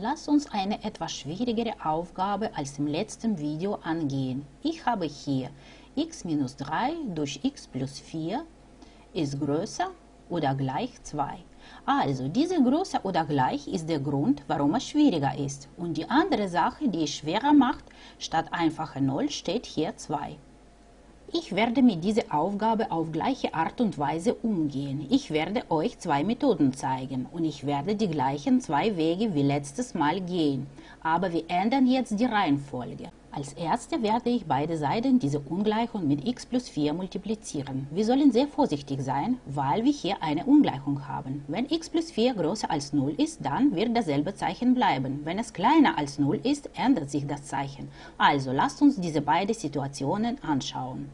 Lass uns eine etwas schwierigere Aufgabe als im letzten Video angehen. Ich habe hier x minus 3 durch x plus 4 ist größer oder gleich 2. Also, diese größer oder gleich ist der Grund, warum es schwieriger ist. Und die andere Sache, die es schwerer macht, statt einfacher 0 steht hier 2. Ich werde mit dieser Aufgabe auf gleiche Art und Weise umgehen. Ich werde euch zwei Methoden zeigen und ich werde die gleichen zwei Wege wie letztes Mal gehen. Aber wir ändern jetzt die Reihenfolge. Als erste werde ich beide Seiten dieser Ungleichung mit x plus 4 multiplizieren. Wir sollen sehr vorsichtig sein, weil wir hier eine Ungleichung haben. Wenn x plus 4 größer als 0 ist, dann wird dasselbe Zeichen bleiben. Wenn es kleiner als 0 ist, ändert sich das Zeichen. Also lasst uns diese beiden Situationen anschauen.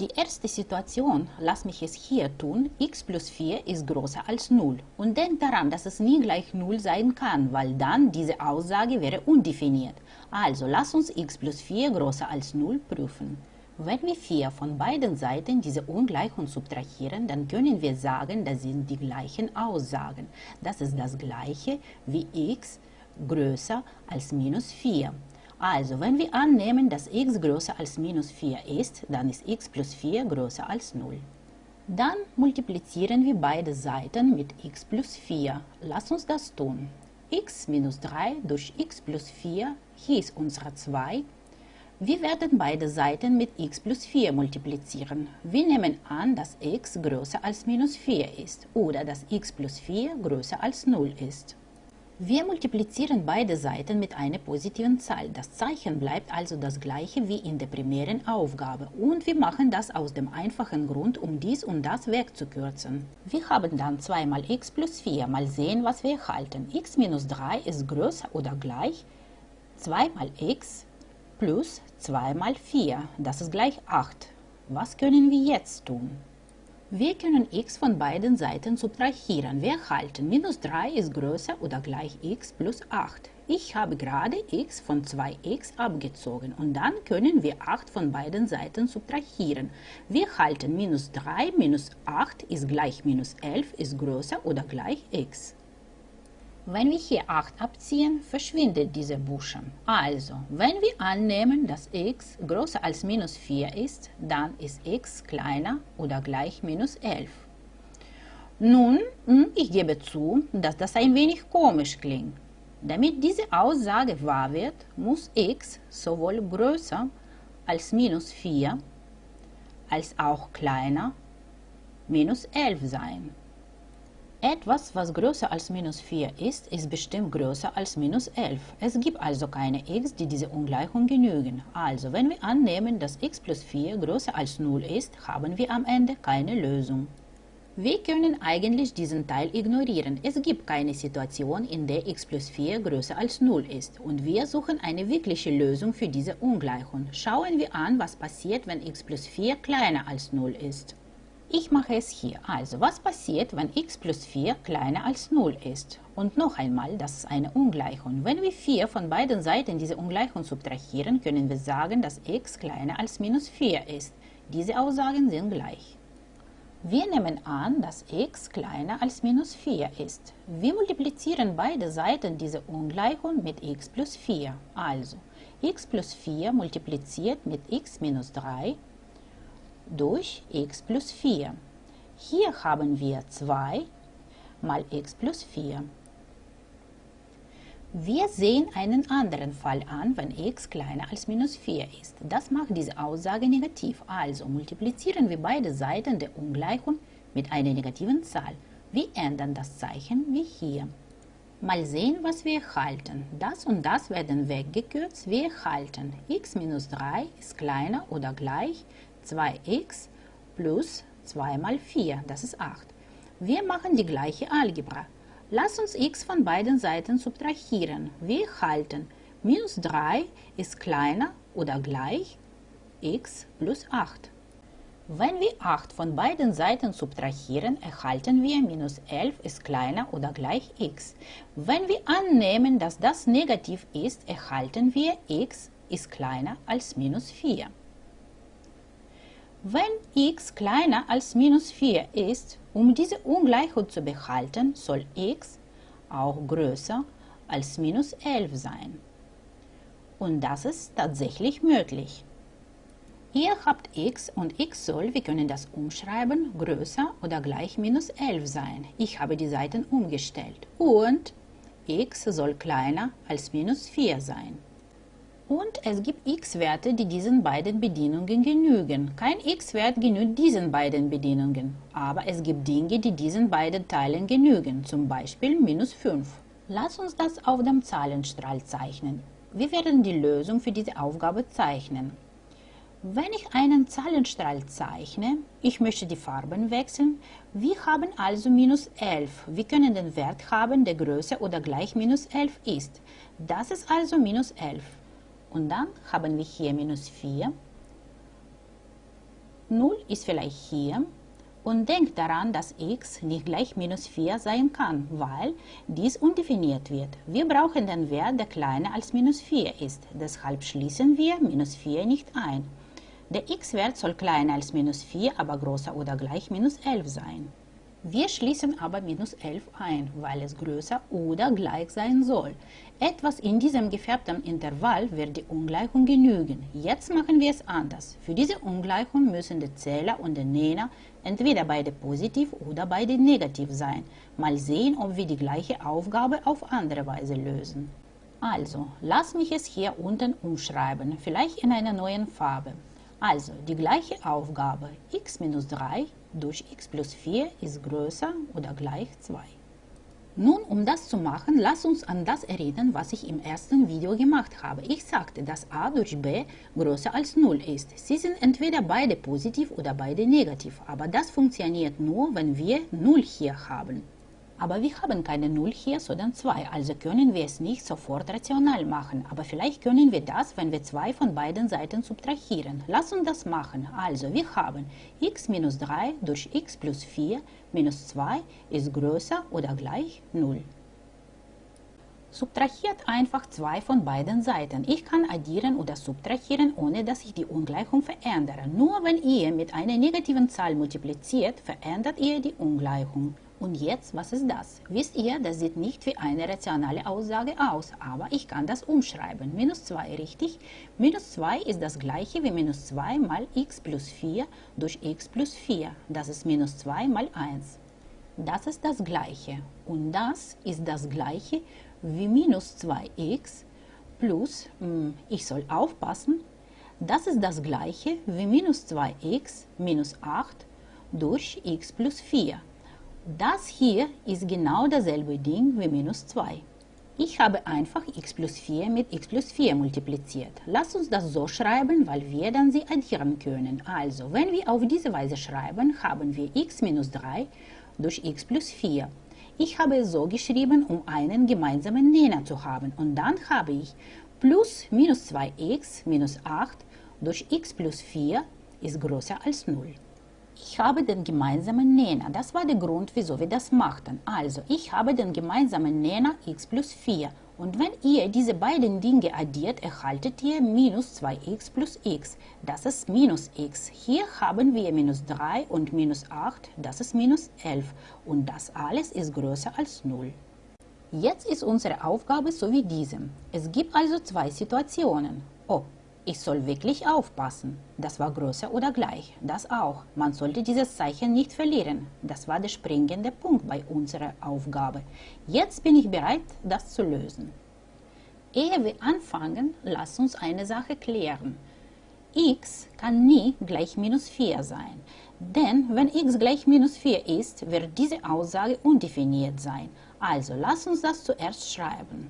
Die erste Situation, lass mich es hier tun, x plus 4 ist größer als 0. Und denkt daran, dass es nie gleich 0 sein kann, weil dann diese Aussage wäre undefiniert. Also lass uns x plus 4 größer als 0 prüfen. Wenn wir 4 von beiden Seiten diese Ungleichung subtrahieren, dann können wir sagen, das sind die gleichen Aussagen. Das ist das gleiche wie x größer als minus 4. Also, wenn wir annehmen, dass x größer als minus 4 ist, dann ist x plus 4 größer als 0. Dann multiplizieren wir beide Seiten mit x plus 4. Lass uns das tun. x minus 3 durch x plus 4, hier ist unsere 2. Wir werden beide Seiten mit x plus 4 multiplizieren. Wir nehmen an, dass x größer als minus 4 ist oder dass x plus 4 größer als 0 ist. Wir multiplizieren beide Seiten mit einer positiven Zahl. Das Zeichen bleibt also das gleiche wie in der primären Aufgabe und wir machen das aus dem einfachen Grund, um dies und das wegzukürzen. Wir haben dann 2 mal x plus 4. Mal sehen, was wir erhalten. x minus 3 ist größer oder gleich 2 mal x plus 2 mal 4. Das ist gleich 8. Was können wir jetzt tun? Wir können x von beiden Seiten subtrahieren. Wir erhalten minus 3 ist größer oder gleich x plus 8. Ich habe gerade x von 2x abgezogen und dann können wir 8 von beiden Seiten subtrahieren. Wir erhalten minus 3 minus 8 ist gleich minus 11 ist größer oder gleich x. Wenn wir hier 8 abziehen, verschwindet dieser Buchstabe. Also, wenn wir annehmen, dass x größer als minus 4 ist, dann ist x kleiner oder gleich minus 11. Nun, hm, ich gebe zu, dass das ein wenig komisch klingt. Damit diese Aussage wahr wird, muss x sowohl größer als minus 4 als auch kleiner minus 11 sein. Etwas, was größer als minus 4 ist, ist bestimmt größer als minus 11. Es gibt also keine x, die diese Ungleichung genügen. Also, wenn wir annehmen, dass x plus 4 größer als 0 ist, haben wir am Ende keine Lösung. Wir können eigentlich diesen Teil ignorieren. Es gibt keine Situation, in der x plus 4 größer als 0 ist. Und wir suchen eine wirkliche Lösung für diese Ungleichung. Schauen wir an, was passiert, wenn x plus 4 kleiner als 0 ist. Ich mache es hier. Also, was passiert, wenn x plus 4 kleiner als 0 ist? Und noch einmal, das ist eine Ungleichung. Wenn wir 4 von beiden Seiten diese Ungleichung subtrahieren, können wir sagen, dass x kleiner als minus 4 ist. Diese Aussagen sind gleich. Wir nehmen an, dass x kleiner als minus 4 ist. Wir multiplizieren beide Seiten dieser Ungleichung mit x plus 4. Also, x plus 4 multipliziert mit x minus 3 durch x plus 4. Hier haben wir 2 mal x plus 4. Wir sehen einen anderen Fall an, wenn x kleiner als minus 4 ist. Das macht diese Aussage negativ. Also multiplizieren wir beide Seiten der Ungleichung mit einer negativen Zahl. Wir ändern das Zeichen wie hier. Mal sehen, was wir erhalten. Das und das werden weggekürzt. Wir erhalten x minus 3 ist kleiner oder gleich 2x plus 2 mal 4, das ist 8. Wir machen die gleiche Algebra. Lass uns x von beiden Seiten subtrahieren. Wir erhalten minus 3 ist kleiner oder gleich x plus 8. Wenn wir 8 von beiden Seiten subtrahieren, erhalten wir minus 11 ist kleiner oder gleich x. Wenn wir annehmen, dass das negativ ist, erhalten wir x ist kleiner als minus 4. Wenn x kleiner als minus 4 ist, um diese Ungleichheit zu behalten, soll x auch größer als minus 11 sein. Und das ist tatsächlich möglich. Ihr habt x und x soll, wir können das umschreiben, größer oder gleich minus 11 sein. Ich habe die Seiten umgestellt. Und x soll kleiner als minus 4 sein. Und es gibt x-Werte, die diesen beiden Bedienungen genügen. Kein x-Wert genügt diesen beiden Bedienungen, aber es gibt Dinge, die diesen beiden Teilen genügen, zum Beispiel minus 5. Lass uns das auf dem Zahlenstrahl zeichnen. Wir werden die Lösung für diese Aufgabe zeichnen. Wenn ich einen Zahlenstrahl zeichne, ich möchte die Farben wechseln, wir haben also minus 11. Wir können den Wert haben, der größer oder gleich minus 11 ist. Das ist also minus 11. Und dann haben wir hier minus 4. 0 ist vielleicht hier. Und denkt daran, dass x nicht gleich minus 4 sein kann, weil dies undefiniert wird. Wir brauchen den Wert, der kleiner als minus 4 ist. Deshalb schließen wir minus 4 nicht ein. Der x-Wert soll kleiner als minus 4, aber größer oder gleich minus 11 sein. Wir schließen aber minus 11 ein, weil es größer oder gleich sein soll. Etwas in diesem gefärbten Intervall wird die Ungleichung genügen. Jetzt machen wir es anders. Für diese Ungleichung müssen der Zähler und der Nenner entweder beide positiv oder beide negativ sein. Mal sehen, ob wir die gleiche Aufgabe auf andere Weise lösen. Also, lass mich es hier unten umschreiben, vielleicht in einer neuen Farbe. Also die gleiche Aufgabe x minus 3 durch x plus 4 ist größer oder gleich 2. Nun, um das zu machen, lass uns an das erinnern, was ich im ersten Video gemacht habe. Ich sagte, dass a durch b größer als 0 ist. Sie sind entweder beide positiv oder beide negativ, aber das funktioniert nur, wenn wir 0 hier haben. Aber wir haben keine 0 hier, sondern 2, also können wir es nicht sofort rational machen. Aber vielleicht können wir das, wenn wir 2 von beiden Seiten subtrahieren. Lass uns das machen. Also wir haben x minus 3 durch x plus 4 minus 2 ist größer oder gleich 0. Subtrahiert einfach zwei von beiden Seiten. Ich kann addieren oder subtrahieren, ohne dass ich die Ungleichung verändere. Nur wenn ihr mit einer negativen Zahl multipliziert, verändert ihr die Ungleichung. Und jetzt, was ist das? Wisst ihr, das sieht nicht wie eine rationale Aussage aus, aber ich kann das umschreiben. Minus 2, richtig? Minus 2 ist das gleiche wie minus 2 mal x plus 4 durch x plus 4. Das ist minus 2 mal 1. Das ist das gleiche. Und das ist das gleiche wie minus 2x plus, hm, ich soll aufpassen, das ist das gleiche wie minus 2x minus 8 durch x plus 4. Das hier ist genau dasselbe Ding wie minus 2. Ich habe einfach x plus 4 mit x plus 4 multipliziert. Lass uns das so schreiben, weil wir dann sie addieren können. Also, wenn wir auf diese Weise schreiben, haben wir x minus 3 durch x plus 4. Ich habe es so geschrieben, um einen gemeinsamen Nenner zu haben. Und dann habe ich plus minus 2x minus 8 durch x plus 4 ist größer als 0. Ich habe den gemeinsamen Nenner. Das war der Grund, wieso wir das machten. Also, ich habe den gemeinsamen Nenner x plus 4. Und wenn ihr diese beiden Dinge addiert, erhaltet ihr minus 2x plus x. Das ist minus x. Hier haben wir minus 3 und minus 8, das ist minus 11. Und das alles ist größer als 0. Jetzt ist unsere Aufgabe so wie diesem. Es gibt also zwei Situationen. Oh, ich soll wirklich aufpassen. Das war größer oder gleich. Das auch. Man sollte dieses Zeichen nicht verlieren. Das war der springende Punkt bei unserer Aufgabe. Jetzt bin ich bereit, das zu lösen. Ehe wir anfangen, lass uns eine Sache klären. x kann nie gleich minus 4 sein. Denn wenn x gleich minus 4 ist, wird diese Aussage undefiniert sein. Also lass uns das zuerst schreiben.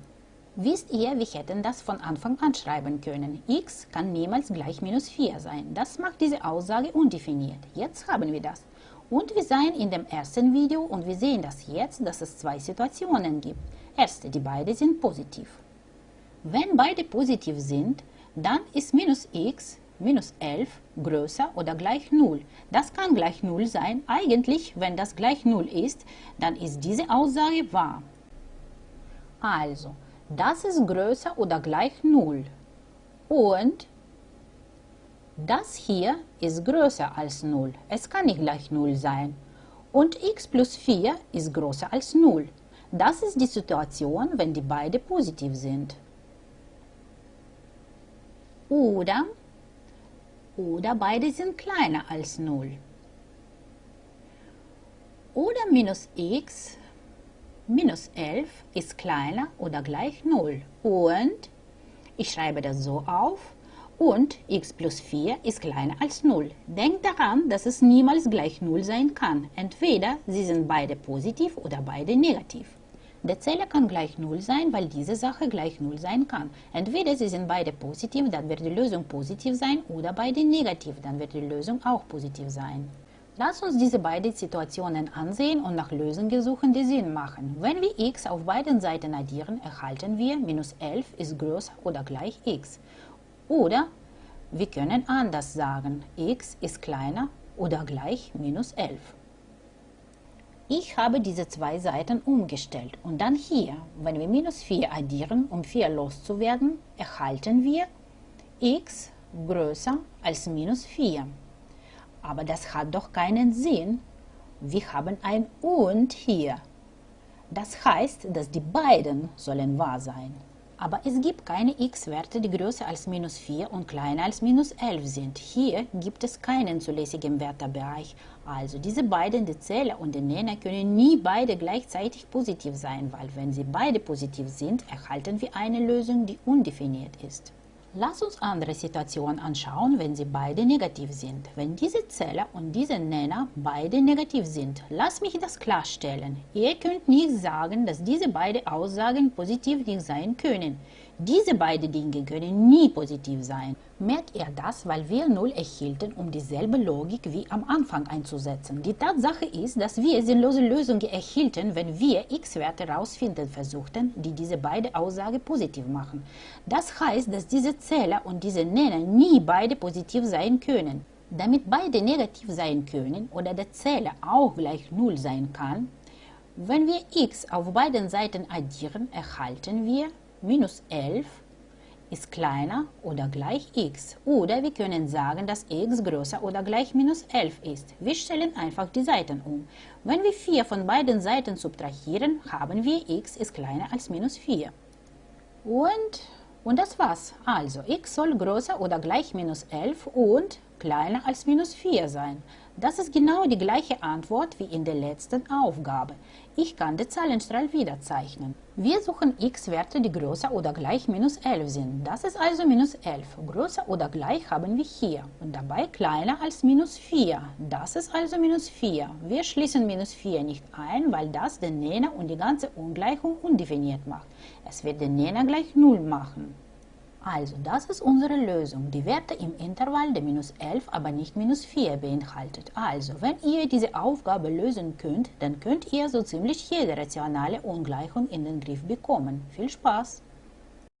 Wisst ihr, wir hätten das von Anfang an schreiben können. x kann niemals gleich minus 4 sein. Das macht diese Aussage undefiniert. Jetzt haben wir das. Und wir sehen in dem ersten Video und wir sehen das jetzt, dass es zwei Situationen gibt. Erste, die beide sind positiv. Wenn beide positiv sind, dann ist minus x minus 11 größer oder gleich 0. Das kann gleich 0 sein. Eigentlich, wenn das gleich 0 ist, dann ist diese Aussage wahr. Also, das ist größer oder gleich 0. Und das hier ist größer als 0. Es kann nicht gleich 0 sein. Und x plus 4 ist größer als 0. Das ist die Situation, wenn die beide positiv sind. Oder, oder beide sind kleiner als 0. Oder minus x minus 11 ist kleiner oder gleich 0. Und ich schreibe das so auf. Und x plus 4 ist kleiner als 0. Denkt daran, dass es niemals gleich 0 sein kann. Entweder sie sind beide positiv oder beide negativ. Der Zähler kann gleich 0 sein, weil diese Sache gleich 0 sein kann. Entweder sie sind beide positiv, dann wird die Lösung positiv sein, oder beide negativ, dann wird die Lösung auch positiv sein. Lass uns diese beiden Situationen ansehen und nach Lösungen suchen, die Sinn machen. Wenn wir x auf beiden Seiten addieren, erhalten wir minus 11 ist größer oder gleich x. Oder wir können anders sagen, x ist kleiner oder gleich minus 11. Ich habe diese zwei Seiten umgestellt und dann hier, wenn wir minus 4 addieren, um 4 loszuwerden, erhalten wir x größer als minus 4. Aber das hat doch keinen Sinn. Wir haben ein und hier. Das heißt, dass die beiden sollen wahr sein. Aber es gibt keine x-Werte, die größer als minus 4 und kleiner als minus 11 sind. Hier gibt es keinen zulässigen Wertebereich. Also diese beiden, die Zähler und der Nenner, können nie beide gleichzeitig positiv sein, weil wenn sie beide positiv sind, erhalten wir eine Lösung, die undefiniert ist. Lass uns andere Situationen anschauen, wenn sie beide negativ sind. Wenn diese Zähler und diese Nenner beide negativ sind, lass mich das klarstellen. Ihr könnt nicht sagen, dass diese beiden Aussagen positiv nicht sein können. Diese beiden Dinge können nie positiv sein. Merkt ihr das, weil wir 0 erhielten, um dieselbe Logik wie am Anfang einzusetzen. Die Tatsache ist, dass wir sinnlose Lösungen erhielten, wenn wir x-Werte herausfinden versuchten, die diese beiden Aussagen positiv machen. Das heißt, dass diese Zähler und diese Nenner nie beide positiv sein können. Damit beide negativ sein können oder der Zähler auch gleich 0 sein kann, wenn wir x auf beiden Seiten addieren, erhalten wir minus 11 ist kleiner oder gleich x. Oder wir können sagen, dass x größer oder gleich minus 11 ist. Wir stellen einfach die Seiten um. Wenn wir 4 von beiden Seiten subtrahieren, haben wir x ist kleiner als minus 4. Und, und das war's. Also x soll größer oder gleich minus 11 und kleiner als minus 4 sein. Das ist genau die gleiche Antwort wie in der letzten Aufgabe. Ich kann den Zahlenstrahl wieder zeichnen. Wir suchen x-Werte, die größer oder gleich minus 11 sind. Das ist also minus 11. Größer oder gleich haben wir hier und dabei kleiner als minus 4. Das ist also minus 4. Wir schließen minus 4 nicht ein, weil das den Nenner und die ganze Ungleichung undefiniert macht. Es wird den Nenner gleich 0 machen. Also, das ist unsere Lösung. Die Werte im Intervall der minus 11, aber nicht minus 4 beinhaltet. Also, wenn ihr diese Aufgabe lösen könnt, dann könnt ihr so ziemlich jede rationale Ungleichung in den Griff bekommen. Viel Spaß!